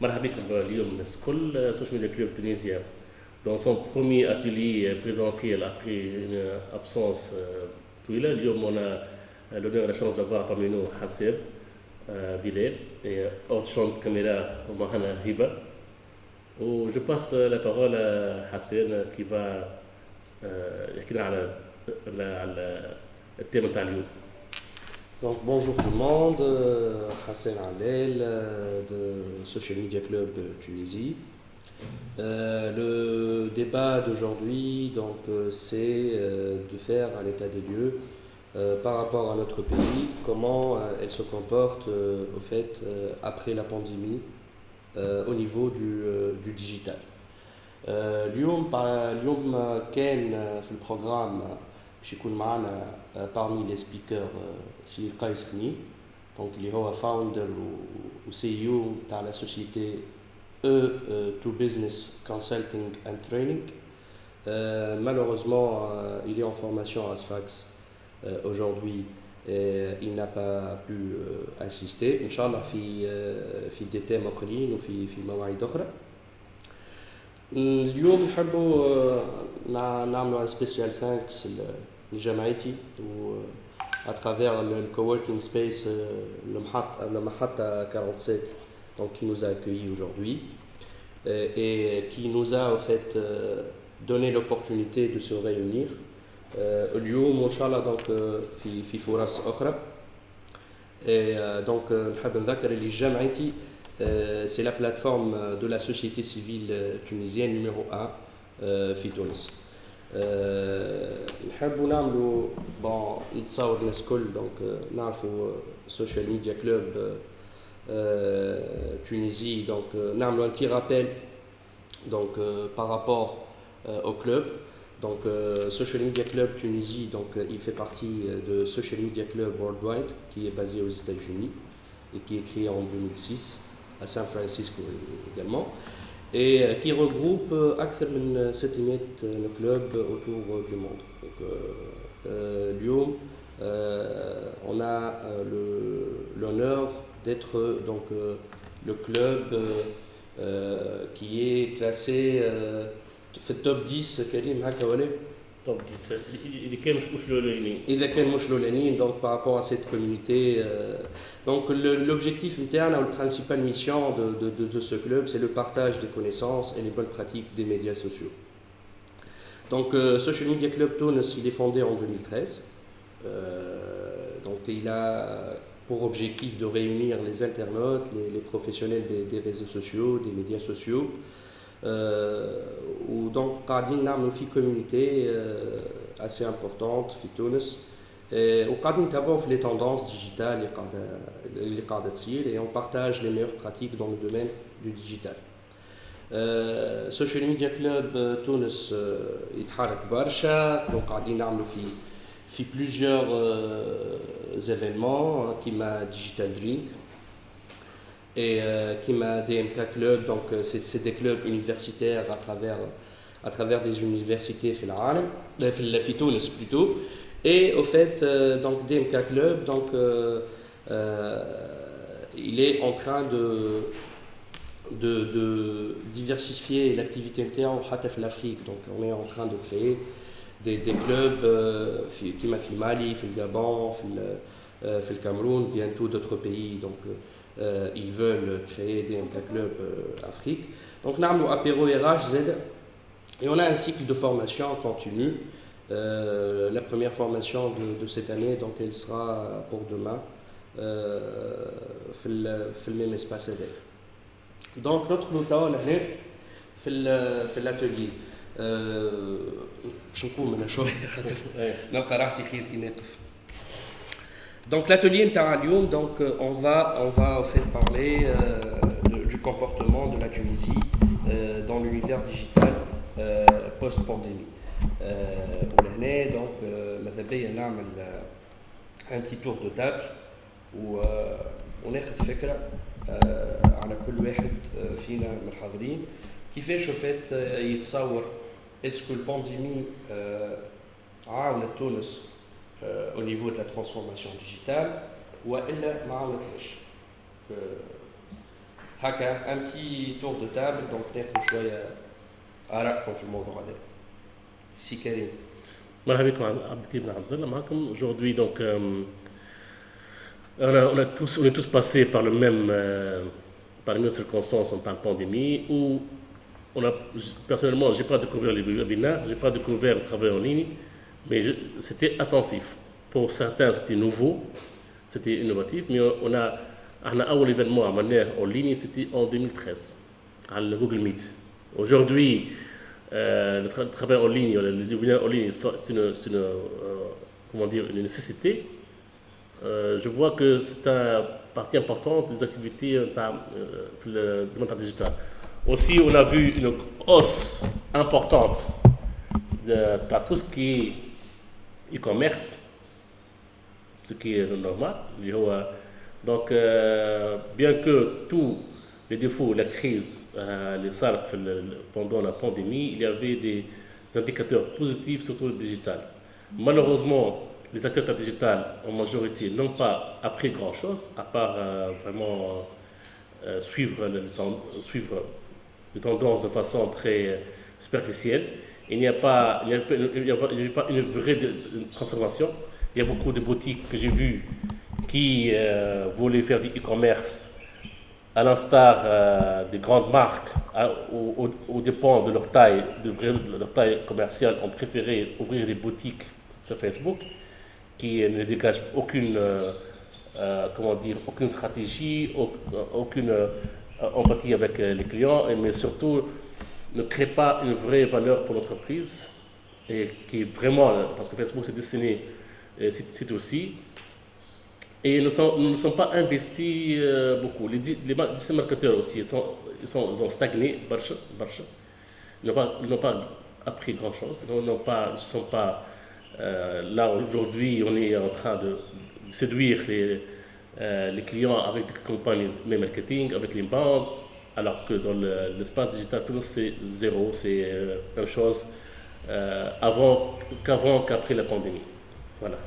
مرحبا بكم اليوم. الناس الكل سوشيال ميديا كلوب تونسيا دون سون برومي اتيلي بريزونسيال ابخي اون ابسونس طويله اليوم أنا لونور لا شونس دافوار بامي نو حساب بلال اوت شون كاميرا ومعنا هبه و جو باس لا بارول حسين كي فا يحكي لنا على على التيم نتاع اليوم Donc bonjour tout le monde, euh, Hassan Alel euh, de Social Media Club de Tunisie. Euh, le débat d'aujourd'hui donc euh, c'est euh, de faire un état des lieux euh, par rapport à notre pays, comment euh, elle se comporte euh, au fait euh, après la pandémie euh, au niveau du, euh, du digital. آه، اليوم بع- اليوم كان آه، في البروغرام آه، باش يكون معنا parmi les speakers آه، سي قيس خني دونك اللي هو فاوندر و سي او تاع لا سوسيتي E to Business Consulting and Training. Euh, malheureusement, euh, il est en formation à Sfax euh, aujourd'hui et il n'a pas pu euh, assister. Inch'Allah, في آه، في des thèmes آخرين وفي في مواعيد أخرى. اليوم نحبوا آه، نع- نعملوا ان سبيسيال ثانكس لجمعيتي و اترافير الكووركينج سبيس المحط المحطة 47 donc qui nous a accueillis aujourd'hui euh, et qui nous a en fait euh, donné l'opportunité de se réunir euh, اليوم وان شاء الله donc آه، في في فرص اخرى et euh, donc آه، نحب نذكر اللي جمعيتي euh, c'est la plateforme euh, de la société civile euh, tunisienne numéro 1 euh, في تونس. آه، نحبوا نعملوا بون نتصور الناس الكل دونك آه، نعرفوا سوشيال ميديا كلوب تونيزي دونك آه، نعملوا ان تي رابيل donc euh, par rapport euh, au club donc euh, Social Media Club Tunisie donc euh, il fait partie euh, de Social Media Club Worldwide qui est basé aux États-Unis et qui est créé en 2006 à San Francisco également et euh, qui regroupe euh, أكثر من 700 clubs autour euh, du monde. Donc, euh, euh, اليوم euh, on a euh, le- l'honneur d'être euh, donc euh, le club euh, euh, qui est classé euh, في التوب 10 كريم هكا ولا donc, donc par rapport à cette communauté. Euh, donc l'objectif interne la principale mission de, ce club, c'est le partage des connaissances et les bonnes pratiques des médias sociaux. Donc euh, Social Media Club Tunis, il est fondé en 2013. Euh, donc il a pour objectif de réunir les internautes, les, professionnels des, réseaux sociaux, des médias sociaux, ودونك قاعدين نعملوا في communauté euh, assez importante في تونس آه، وقاعدين نتابعوا في les tendances digitales اللي قاعده اللي قاعده تصير et on partage les meilleures pratiques dans le domaine du digital. آه، سوشيال ميديا كلوب تونس آه، يتحرك برشا دونك قاعدين نعملوا في في plusieurs euh, événements hein, كيما ديجيتال درينك et euh, Kima DMK Club, donc euh, c'est des clubs universitaires à travers, à travers des universités fil euh, plutôt. Et au fait, donc DMK Club, donc, il est en train de, de, diversifier l'activité MTA en Hataf l'Afrique. Donc on est en train de créer des, clubs euh, qui m'a fait Mali, fait le Gabon, fait le, Cameroun, bientôt d'autres pays. Donc, ils veulent créer des MK Club euh, Afrique. Donc, nous avons apéro RH Z et on a un cycle de formation continu. Euh, la première formation de, de cette année, donc elle sera pour demain euh, في ال- في le même espace ADER. Donc, notre لوطا هنا في ال- في الاتelier euh, باش نقوم انا شويه خاطر نلقى راحتي خير كي نقف Donc l'atelier نتاع اليوم donc euh, on va on va en fait parler euh, de- du comportement de la Tunisie euh, dans l'univers digital euh, post pandémie. Euh, ولهنا donc euh, ماذا بيا نعمل euh, un petit tour de table و آه، وناخذ فكره آه، على كل واحد آه، فينا من الحاضرين كيفاش وفات آه، يتصور اسكو البانديمي آه، عاونت تونس euh, au niveau de la transformation digitale ou elle ما عاونتهاش هكا ان بتي تور دو تابل دونك ناخذ شويه ارائكم في الموضوع هذا سي كريم مرحبا بكم عبد الكريم بن عبد الله معكم aujourd'hui donc euh, on, a, on, a tous, on est tous passés par le même euh, par les mêmes circonstances en temps de pandémie où on a personnellement j'ai pas découvert les webinaires j'ai pas découvert le travail en ligne mais c'était attensif. Pour certains, c'était nouveau, c'était innovatif, mais on a, on a eu l'événement à manière en ligne, c'était en 2013, à le Google Meet. Aujourd'hui, euh, le, travail en ligne, les webinaires en ligne, c'est une, une euh, une nécessité. Euh, je vois que c'est une partie importante des activités dans le domaine digital. Aussi, on a vu une hausse importante de, tout ce qui est e-commerce ce qui est normal donc, euh, bien que tous les défauts, la crise, euh, les salles pendant la pandémie, il y avait des indicateurs positifs, surtout le digital. Malheureusement, les acteurs digital en majorité n'ont pas appris grand-chose, à part euh, vraiment suivre les tendances de façon très superficielle. Il n'y a, pas, il a, pas une vraie transformation. Il y a beaucoup de boutiques que j'ai vues qui euh, voulaient faire du e-commerce à l'instar euh, des grandes marques, à, au, au, dépend de leur taille, de leur taille commerciale, ont préféré ouvrir des boutiques sur Facebook qui ne dégagent aucune, euh, comment dire, aucune stratégie, aucune empathie avec les clients, mais surtout ne créent pas une vraie valeur pour l'entreprise et qui vraiment, parce que Facebook c'est destiné, c'est aussi, et nous ne sommes pas investis euh, beaucoup. Les, les, les, marketeurs aussi, ils, sont, ils, sont, ils ont stagné, barcha, barcha. Ils n'ont pas, pas, appris grand-chose. Ils ne sont pas... Euh, là, aujourd'hui, on est en train de séduire les, euh, les clients avec des campagnes de marketing, avec les bandes, alors que dans l'espace digital, tout c'est zéro, c'est la même chose avant qu'avant qu'après la pandémie. Voilà.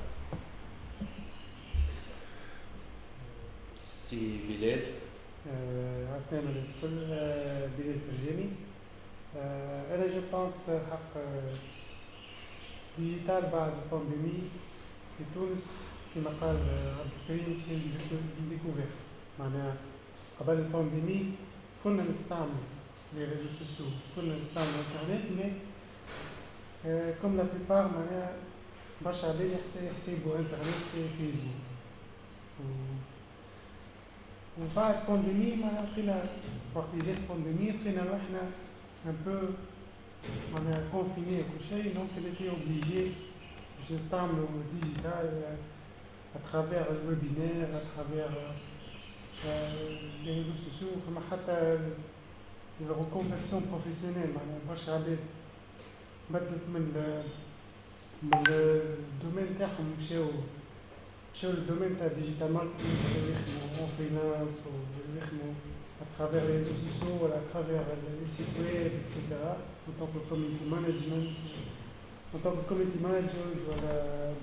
سي بلال عسلامة للناس الكل بلال فرجاني انا جو بونس حق ديجيتال بعد البانديمي في تونس كما قال عبد الكريم سي ديكوفير معناها قبل البانديمي كنا نستعمل لي ريزو سوسيو كنا نستعمل الانترنت مي كوم لا بليبار معناها برشا عباد يحسبوا انترنت سي فيسبوك وبعد بانديمي معناها لقينا وقت جات بانديمي لقينا روحنا ان بو معناها كونفيني كل شيء دونك اللي اوبليجي باش نستعملوا ديجيتال اترافير الويبينير اترافير لي ريزو سوسيو فما حتى الريكونفيرسيون بروفيسيونيل معناها برشا عباد بدلت من من الدومين تاعهم مشاو مشاو للدومين تاع ديجيتال ماركتينغ يخدموا اون فريلانس ويخدموا اترافيغ لي ريزو سوسيو ولا اترافيغ لي سيت ويب اكسيتيرا اون طونك كوميونيتي مانجمنت اون طونك كوميونيتي مانجر ولا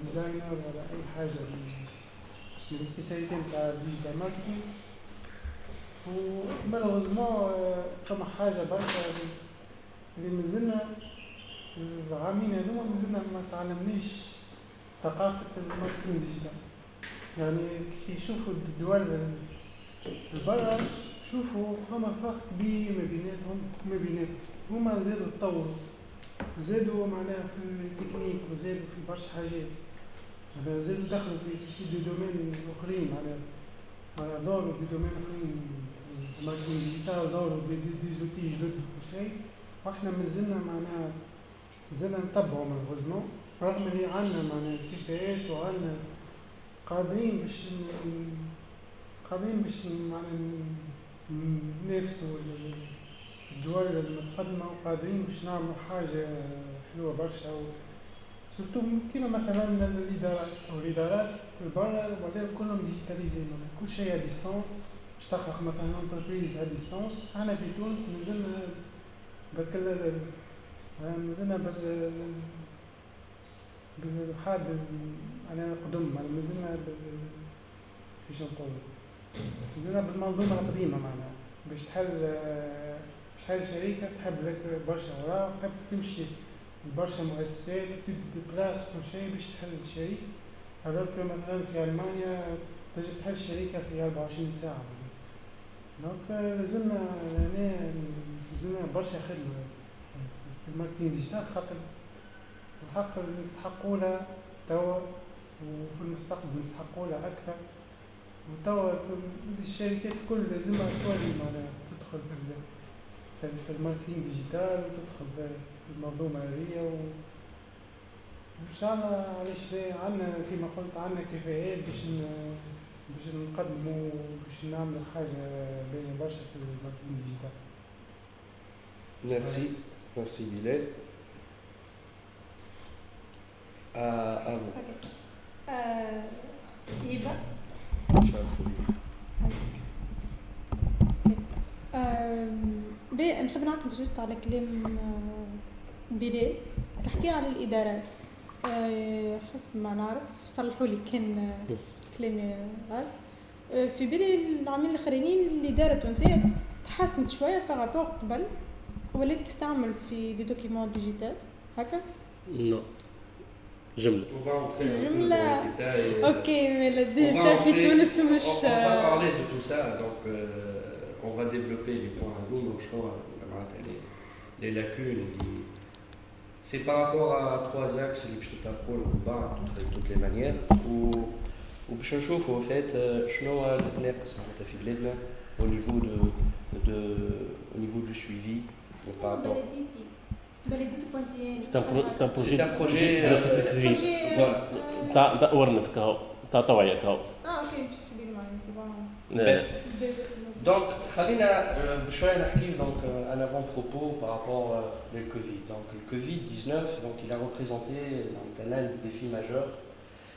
ديزاينر ولا اي حاجة من السبيسياليتي نتاع الديجيتال ماركتينغ ومالوغوزمون فما حاجة برشا اللي مازلنا العامين هذوما مازلنا ما تعلمناش ثقافة الماركتينغ ديجيتال يعني كي يشوفوا الدول البرا شوفوا فما فرق كبير ما بيناتهم ما بيناتهم. هما زادوا تطوروا. زادوا معناها في التكنيك وزادوا في برشا حاجات. زادوا دخلوا في في دي دومين أخرين معناها معناها دوروا دي دومين أخرين. ماركتينغ ديجيتال دوروا دي, دي, دي زوتي جدد وكل شيء؟ وإحنا مازلنا معناها مازلنا نتبعوا مالغوزمون رغم اللي عندنا معناها الكفاءات وعندنا قادرين باش قادرين باش ننافسوا الدول المتقدمة وقادرين باش نعملوا حاجة حلوة برشا سورتو كيما مثلا الإدارات أو الإدارات البرا ولاو كلهم ديجيتاليزي كل شيء ديستونس باش تخلق مثلا انتربريز ا ديستونس إحنا في تونس مازلنا برك مازلنا بال بالحاد أنا نقدم مازلنا كيفاش نقول مازلنا بالمنظومة القديمة معناها باش تحل باش تحل شركة تحب لك برشا أوراق تحب تمشي برشا مؤسسات تدي بلاس كل شيء باش تحل alors que مثلا في ألمانيا تجي تحل شركة في 24 ساعة. دونك لازمنا هنا لازمنا برشا خدمة. في الماركتينغ ديجيتال خاطر الحق نستحقوا لها توا وفي المستقبل نستحقوا لها أكثر. وتوا الشركات الكل لازمها تولي معناها تدخل في في الماركتينغ ديجيتال وتدخل في المنظومة هذيا و إن شاء الله علاش عندنا كما قلت عندنا كفاءات باش باش نقدموا باش نعملوا حاجة باهية برشا في الماركتينغ ديجيتال Merci, merci Bilal. À, à vous. Ok. Euh. آه، بي نحب نعقب جوست على كلام آه، بلال تحكي على الادارات آه، حسب ما نعرف صلحوا لي كان آه، كلامي غلط آه، في بالي العاملين الاخرين الاداره التونسيه تحسنت شوية بارابور قبل ولات تستعمل في دي دوكيمون ديجيتال هكا نو جملة les euh, أوكي مي on va الديجيتال في تونس مش on va آه، parler de tout ça, donc euh, on va développer les points à nous, les, les lacunes. les- C'est par rapport à trois axes اللي باش نتطرقوا لهم بعض de toutes les manières و وباش نشوفوا au fait euh, شنو هو الناقص معناتها في بلادنا au niveau de, de au niveau du suivi donc par rapport بلديتي بلديتي بوانتيين C'est un, pro- c'est un projet, C'est un projet, de la euh, société civile. projet Voilà. تاع تاع awareness كاو تاع توعية كاو اه اوكي مش في بالي معايا سي بون آه، Donc, خلينا euh, بشوية نحكي donc euh, un avant-propos par rapport euh, au Covid. Donc, le Covid-19, donc il a représenté donc, l'un des défis majeurs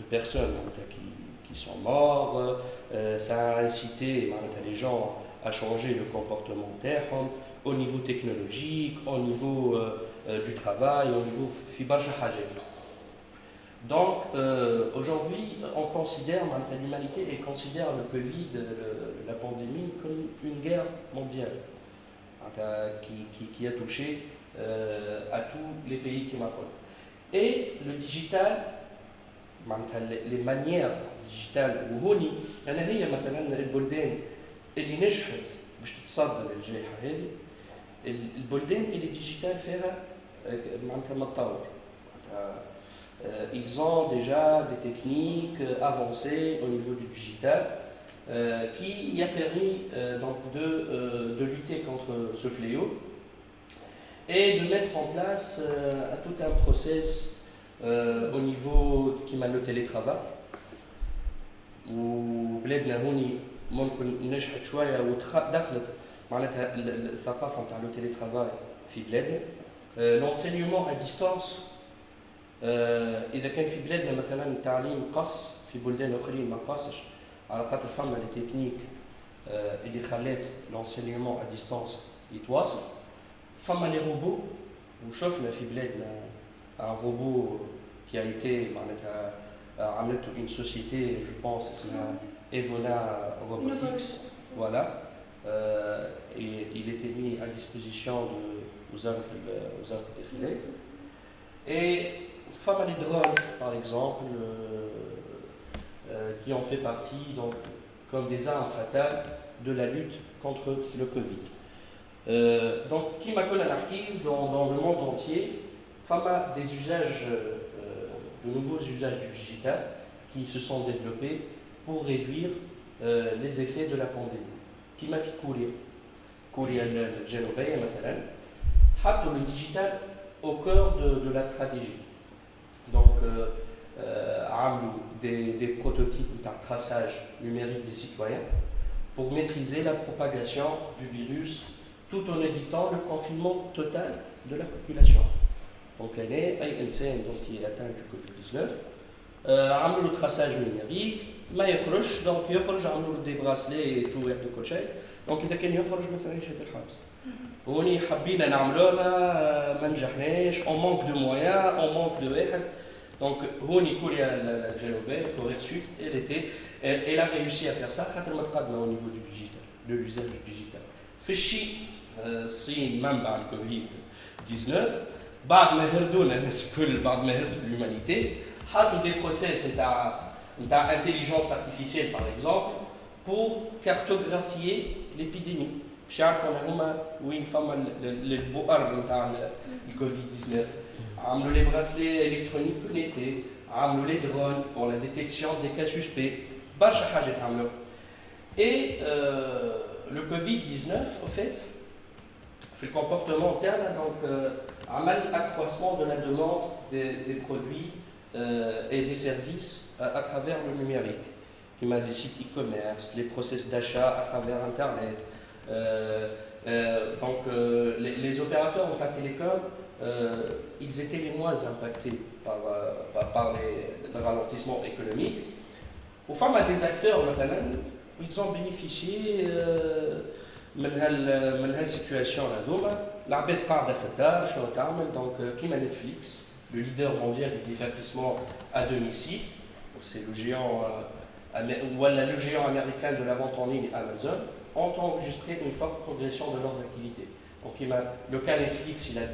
de personnes qui, sont mortes. Euh, ça a incité les gens à changer le comportement hein, au niveau technologique, au niveau euh, euh, du travail, au niveau donc aujourd'hui, on considère, l'humanité et considère le Covid, la pandémie, comme une guerre mondiale qui, a touché à tous les pays qui m'apprennent. Et le digital maintenant, les, les manières digitales وهوني انا هي مثلا البلدان اللي نجحت باش تتصدى للجائحه هذه البلدان اللي الديجيتال فيها آه، معناتها متطور معناتها Euh, ils ont déjà des techniques euh, avancées au niveau du digital euh, qui a permis euh, donc de, euh, de lutter contre ce fléau et de mettre en place euh, tout un process au niveau qui m'a le télétravail وبلادنا هوني ممكن نجحت شوية ودخلت معناتها ال- ال- الثقافه نتاع لو تيليترافاي في بلادنا لونسينيومون ا ديستانس اذا كان في بلادنا مثلا التعليم قص في بلدان اخرين ما قصش على خاطر فما لي تكنيك اللي خلات لونسينيومون ا ديستانس يتواصل فما لي روبو وشفنا في بلادنا un robot qui a été euh, une société, je pense, c'est Evola Robotics. Voilà. Euh, et il était mis à disposition de, aux arts de euh, Et femme les drones, par exemple, qui en fait partie donc, comme des armes fatales de la lutte contre le Covid. donc, qui m'a dans, dans le monde entier, femmes a des usages, euh, de nouveaux usages du digital qui se sont développés pour réduire euh, les effets de la pandémie. Qui m'a fait courir كوريا الجنوبية مثلا حطوا le digital au cœur de, de la stratégie. Donc, euh, euh, عملوا des, des prototypes de traçage numérique des citoyens pour maîtriser la propagation du virus tout en évitant le confinement total de la population. دونك هنا اي انسان دونك اتان دو كوفيد 19 آه عملوا له تراساج نيميريك ما يخرجش دونك يخرج عملوا له دي براسلي تو واحد وكل شيء دونك اذا كان يخرج مثلا يشد الحبس هوني حبينا نعملوها ما نجحناش اون مونك دو مويان اون مونك دو واحد Donc, Honi Koulia Jalobet, Corée elle était, elle a réussi à faire ça, au niveau du ديجيتال de l'usage digital. Fichi, si même par le Covid-19, بعد ما هردونا الناس الكل بعد ما هردوا الهيومانيتي حطوا دي بروسيس نتاع d'intelligence artificielle par exemple, pour cartographier l'épidémie. Je où une femme le Covid-19. Amlo les bracelets électroniques connectés, amlo les drones pour la détection des cas suspects. Et euh, le Covid-19, au fait, fait le comportement interne, donc, euh, un mal accroissement de la demande des, produits euh, et des services à, travers le numérique, qui m'a des sites e-commerce, les process d'achat à travers Internet. Euh, euh, donc les, opérateurs en télécom, ils étaient les moins impactés par, par, le ralentissement économique. Femmes à des acteurs, ils ont bénéficié de cette situation. L'arbitre de في donc qui m'a Netflix le leader mondial du divertissement à domicile. C'est le géant, euh, le géant américain de la vente en ligne Amazon, ont enregistré une forte progression de leurs activités. Donc il le cas Netflix, il a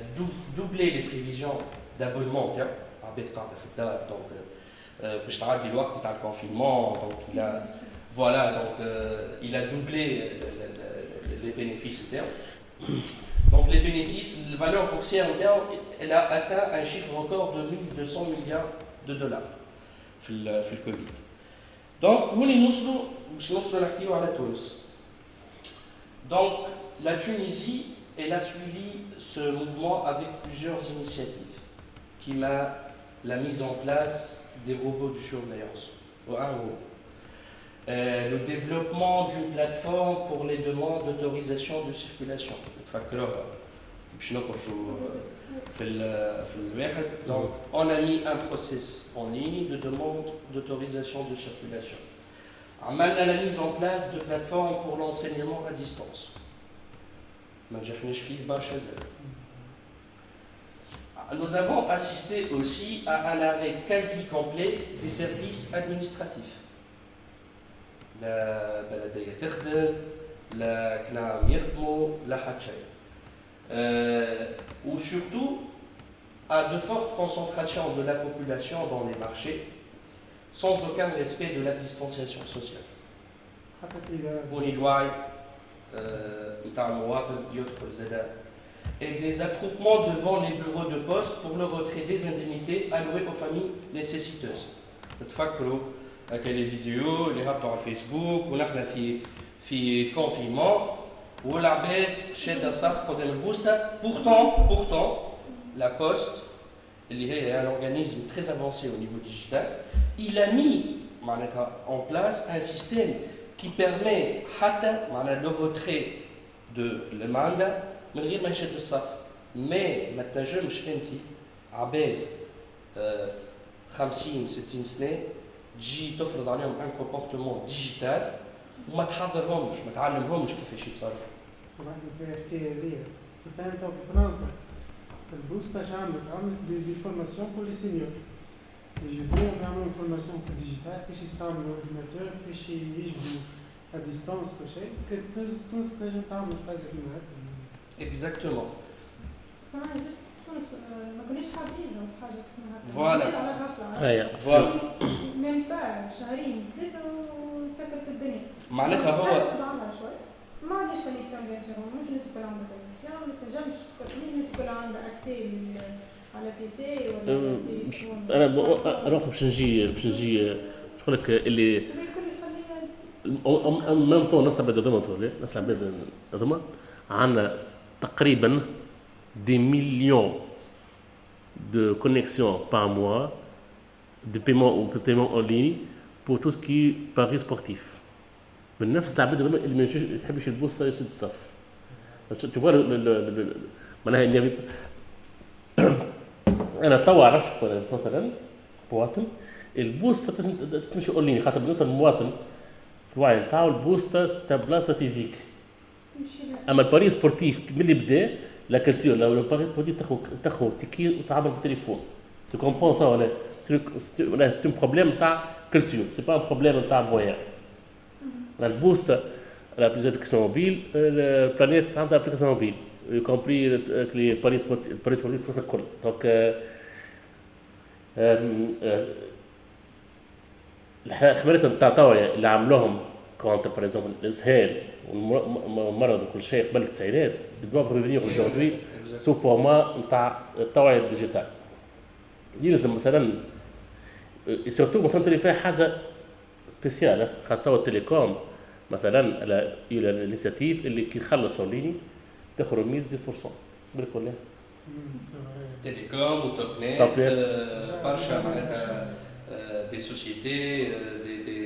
doublé les prévisions d'abonnement en termes donc euh, je dit le confinement, donc il a voilà donc euh, il a doublé les bénéfices termes. Donc les bénéfices, la valeur boursière interne, elle a atteint un chiffre record de 1200 milliards de dollars dans le Covid. Donc, nous sommes à Tunis. Donc, la Tunisie, elle a suivi ce mouvement avec plusieurs initiatives qui m'a la mise en place des robots de surveillance. Euh, le développement d'une plateforme pour les demandes d'autorisation de circulation. Donc, on a mis un process en ligne de demande d'autorisation de circulation. On a la mise en place de plateformes pour l'enseignement à distance. Nous avons assisté aussi à un arrêt quasi complet des services administratifs. لا بلديه تخدم لا كلام يخدموا لا حد شيء ou surtout à de fortes concentrations de la population dans les marchés sans aucun respect de la distanciation sociale. et des attroupements devant les bureaux de poste pour le retrait des indemnités allouées aux familles nécessiteuses. هكا لي فيديو اللي هبطوا على الفيسبوك ونحن في في كونفينمون والعباد شاده الصف قدام البوسته بورتون بورتون لا بوست اللي هي ان اورغانيزم تري افونسي au niveau digital il a mis معناتها en place un système qui permet حتى معناتها لو retrait de الماندا من غير ما يشد الصف مي ما تنجمش انت عباد 50 60 سنه تجي تفرض عليهم ان كومبورتمون ديجيتال وما تحضرهمش ما تعلمهمش كيفاش يتصرفوا. سمعت في الحكاية هذيا فهمت في فرنسا البوستا عملت عملت دي, دي فورماسيون لي سينيور يجيبوهم يعملوا فورماسيون في الديجيتال كيفاش يستعملوا الاورديناتور كيفاش يجبدوا ا ديستونس كل شيء تونس تنجم تعمل حاجة كيما هكا. اكزاكتومون. صحيح تونس ما كناش حابين حاجة كيما هكا. فوالا. فوالا. ميم با شهرين ثلاثة وسكرت الدنيا. معناتها هو ما عنديش كونيكسيون بيان سور مش الناس الكل عندها كونيكسيون ما تنجمش مش الناس الكل عندها اكسي على بيسي ولا تليفون أنا أنا باش نجي باش نجي نقول لك اللي ميم طون نفس العباد هذوما نفس العباد هذوما عندنا تقريبا des millions de connexions par mois, de paiement ou de paiement en ligne pour tout ce qui est paris sportif. من نفس تعبير الضمير اللي ما يحبش البوسطه يشد الصف تشوفوا معناها اني انا توا عرفت مثلا مواطن البوسطه تمشي اونلاين خاطر بالنسبه للمواطن في الوعي نتاعو البوسطه ستا بلاصه فيزيك اما الباري سبورتيف ملي بدا لا كالتور لو لو باريس بودي تاخذ تاخذ تكير وتعبر بالتليفون تو كومبون سا ولا ولا اون بروبليم تاع كالتور سي با بروبليم تاع فويا لا بوست لا البوست لابليكاسيون موبيل البلانيت عندها ابليكاسيون موبيل يو كومبري كلي باريس sportifs, tout ça. Donc, euh, euh, الحملات نتاع توا اللي عملوهم كونتر باغ اكزومبل الاسهال والمرض وكل شيء قبل التسعينات بدوف ريفينيغ اجوردي سو فورما نتاع التوعية الديجيتال. يلزم مثلا سورتو مثلا تولي فيها حاجة سبيسيال خاطر التليكوم مثلا على الانيسياتيف اللي كي يخلص اونليني تاخذ رميز 10% بالك ولا؟ تيليكوم وتوب نت برشا معناتها des sociétés, des, des,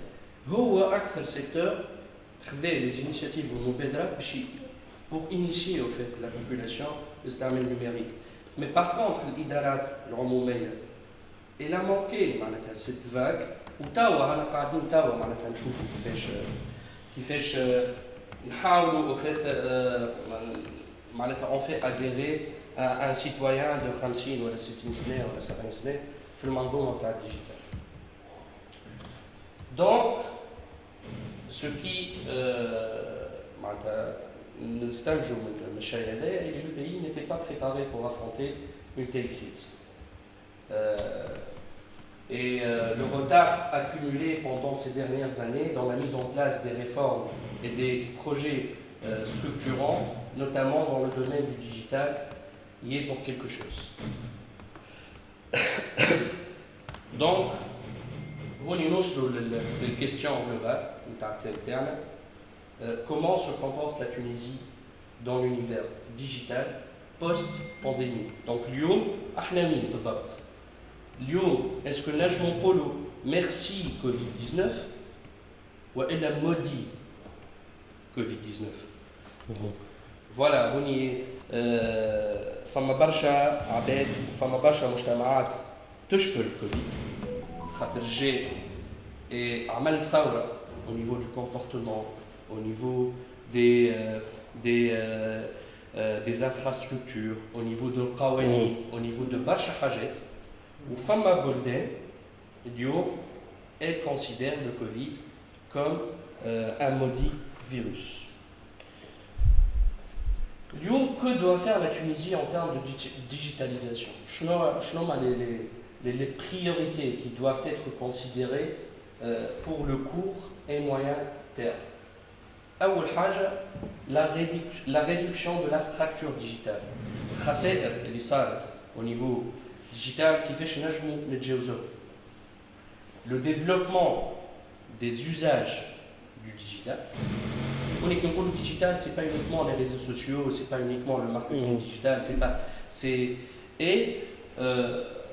هو اكثر سيكتور خذا لي زينيسياتيف والمبادرات باش pour initier au fait la population يستعمل numérique. Mais par contre, الإدارات العمومية il a manqué معناتها cette vague وتوا انا قاعدين توا معناتها نشوفوا كيفاش كيفاش نحاولوا au fait معناتها on fait adhérer un citoyen de 50 ولا 60 سنه ولا 70 سنه في المنظومه تاع الديجيتال. donc, ce qui euh, nous distingue et le pays n'était pas préparé pour affronter une telle crise. Euh, et euh, le retard accumulé pendant ces dernières années dans la mise en place des réformes et des projets structurants, notamment dans le domaine du digital, y est pour quelque chose. Donc, on y une question globale, euh, comment se comporte la Tunisie dans l'univers digital post-pandémie. Donc, Lyon, Ahnami, Lyon, est-ce que Najmon Polo, merci Covid-19, ou elle a maudit Covid-19 Voilà, on y est. فما برشا عباد فما برشا مجتمعات تشكر الكوفيد j'ai et Amal Saura au niveau du comportement, au niveau des, euh, euh, euh, des, infrastructures, au niveau de Qawani, mm. au niveau de Barsha Hajet, où Fama Golden, elle considère le Covid comme un maudit virus. Lyon, que doit faire la Tunisie en termes de digitalisation? Je les les, priorités qui doivent être considérées pour le court et moyen terme أول حاجة la réduction de la fracture digitale الخسائر اللي صارت au niveau digital كيفاش نجموا نتجاوزوها le développement des usages du digital on est comme le digital c'est pas uniquement les réseaux sociaux c'est pas uniquement le marketing mmh. digital c'est pas c'est et euh,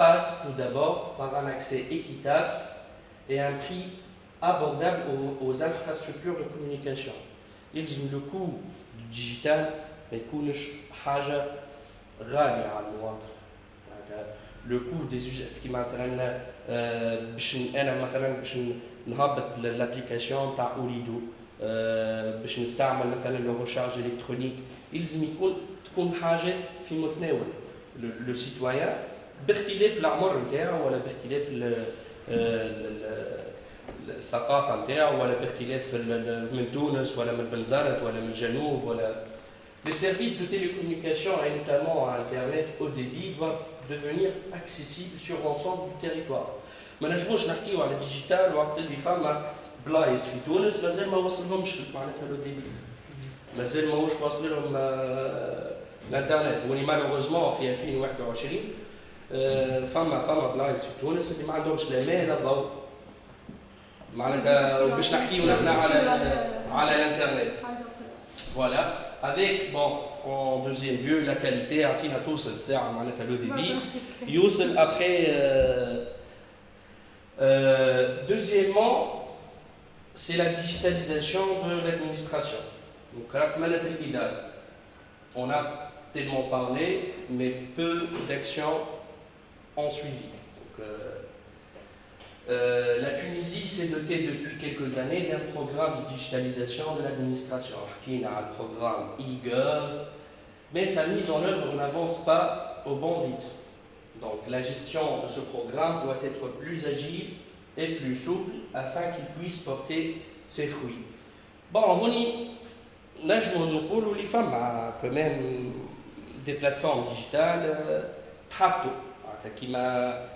passe tout d'abord par un accès équitable et un prix abordable aux, infrastructures de communication. le coût du digital le coût des usages qui مثلا باش انا مثلا باش نهبط l'application تاع اوريدو باش نستعمل مثلا لو ريشارج الكترونيك يلزم يكون تكون حاجات في متناول لو سيتويان باختلاف العمر نتاعو ولا باختلاف الثقافة نتاعو ولا باختلاف من تونس ولا من بنزرت ولا من الجنوب ولا Les services de télécommunication et notamment Internet haut débit doivent devenir accessibles sur l'ensemble du territoire. ما نجموش نحكيو على الديجيتال وقت اللي فما بلايص في تونس مازال ما وصلهمش معناتها لو ديبي مازال ماهوش واصل لهم الانترنت ولي مالوغوزمون في 2021 فما فما بلايص في تونس اللي ما عندهمش لا ماء لا ضوء معناتها باش نحكيو نحن على على الانترنت فوالا avec bon en deuxième lieu la qualité عطينا توصل ساعه معناتها لو ديبي يوصل après euh, euh, deuxièmement c'est la digitalisation de l'administration donc on a tellement parlé mais peu d'actions ont suivi euh, euh, la Tunisie s'est dotée depuis quelques années d'un programme de digitalisation de l'administration. Qui a le programme e-gov, mais sa mise en œuvre n'avance pas au bon rythme. Donc la gestion de ce programme doit être plus agile et plus souple afin qu'il puisse porter ses fruits. Bon, on les femmes ont quand même des plateformes digitales, euh, qui m'a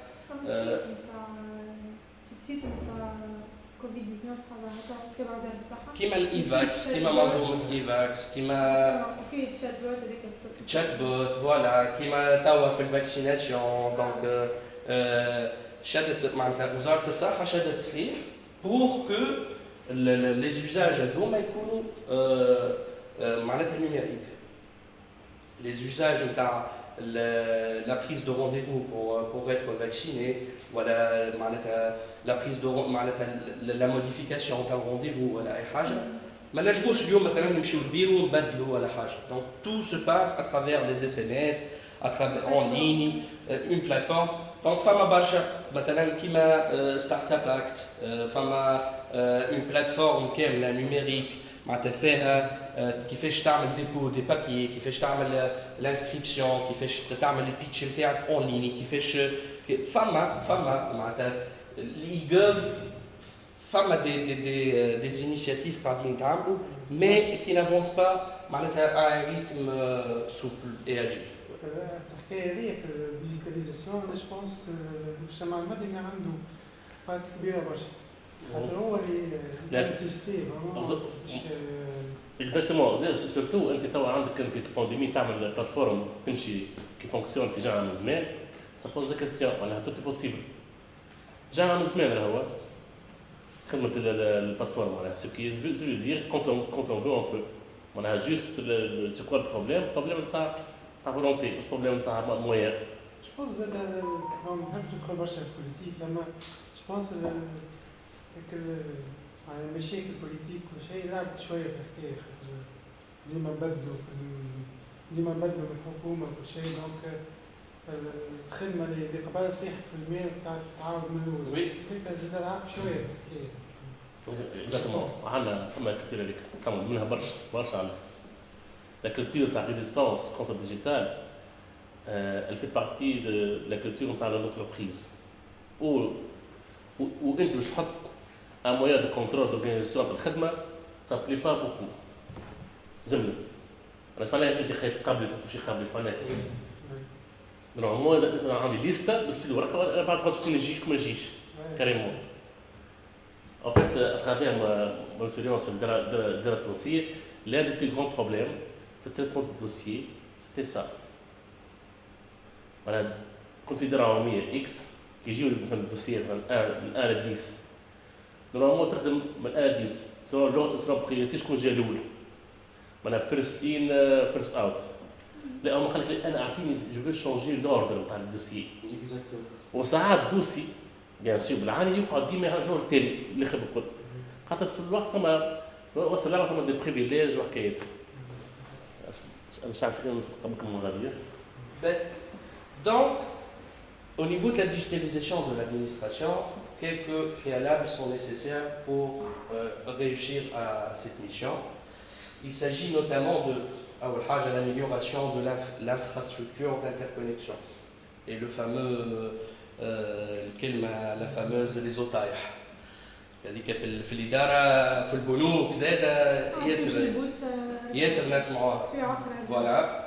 السيت نتاع كوفيد 19 تبع وزاره الصحه كيما الايفاكس كيما منظومه الايفاكس كيما وفي تشات بوت هذيك تشات بوت فوالا كيما توا في الفاكسيناسيون دونك شدت معناتها وزاره الصحه شدت سليف بور كو لي زوزاج هذوما يكونوا معناتها نيميريك لي زوزاج نتاع la prise de rendez-vous pour, pour être vacciné, voilà, la prise de la modification d'un rendez-vous, voilà, donc tout se passe à travers les SMS, à travers en ligne, euh, une plateforme. Donc fama barcha, qui m'a Startup Act, fama une plateforme qui est numérique, معناتها فيها كيفاش تعمل ديبو دي بابي كيفاش تعمل الانسكريبسيون كيفاش تعمل البيتش نتاعك اون ليني كيفاش فما فما معناتها الاي جوف فما دي دي دي دي انيشيتيف قاعدين يتعملوا مي كي نافونس با معناتها ان ريتم سوبل اي اجيل الحكايه هذه في الديجيتاليزاسيون انا جو بونس المجتمع المدني عنده بات كبيره برشا اكزاكتومون سورتو أنت توا عندك أنت بانديمي تعمل بلاتفورم تمشي كي فونكسيون في جامعة من زمان سا بوز كيسيون معناها توت بوسيبل جامعة من زمان راهو خدمه البلاتفورم معناها سو كي سو دير كونت اون كونت اون فو اون بو معناها جوست سي كوا البروبليم البروبليم تاع تاع فولونتي مش بروبليم تاع مويان جو بونس زاد ما نحبش ندخل برشا في البوليتيك اما جو بونس على المشاكل البوليتيك وشيء لعبت شوية في الحكاية خاطر ديما بدلوا في ديما بدلوا من الحكومة وكل شيء دونك الخدمه اللي قبل طيح في الماء بتاعت تعاود من الأول هيك زاد لعبت شوية في الحكاية اكزاكتومون عندنا فما كثير هذيك تعمل منها برشا برشا على La culture de la résistance contre le digital, euh, elle fait partie de la culture de l'entreprise. Où, où, où باش تحط un moyen de contrôle d'organisation de الخدمه ça plaît pas beaucoup زمن أنا معناها انت خايف قبل تمشي قبل معناها نورمالمون أنا عندي ليستا بس الورقه بعد ما تكون يجيش كما يجيش كاريمون En fait, à travers ma, mon expérience dans la, de, de la dossier, l'un des plus grands problèmes de traitement de dossier, c'était ça. Voilà, considérant un X, qui joue le dossier de 1 à 10, نورمالمون تخدم من اديس سواء لغه سواء بريوريتي شكون جا الأول معناها فيرست ان فيرست اوت لا هما خليك أنا اعطيني جو فو شونجي لوردر نتاع الدوسي وساعات دوسي بيان سور بالعاني يقعد ديما يرجعوا للتالي اللي خدم الكل خاطر في الوقت ثما وصل لنا ثما دي بريفيليج وحكايات مش عارف قبلكم غاديه دونك Au niveau de la digitalisation de l'administration, quelques préalables sont nécessaires pour euh, réussir à cette mission. Il s'agit notamment de à l'amélioration de l'infrastructure d'interconnexion et le fameux euh, la fameuse les otailles. هذيك في في الاداره في البنوك زاد ياسر ياسر ناس معاها فوالا